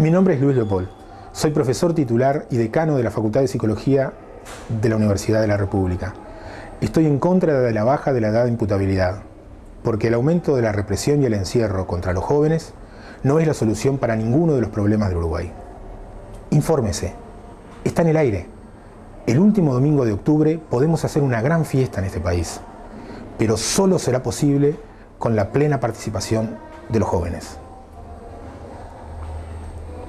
Mi nombre es Luis Leopold. Soy profesor titular y decano de la Facultad de Psicología de la Universidad de la República. Estoy en contra de la baja de la edad de imputabilidad, porque el aumento de la represión y el encierro contra los jóvenes no es la solución para ninguno de los problemas del Uruguay. Infórmese. Está en el aire. El último domingo de octubre podemos hacer una gran fiesta en este país, pero solo será posible con la plena participación de los jóvenes.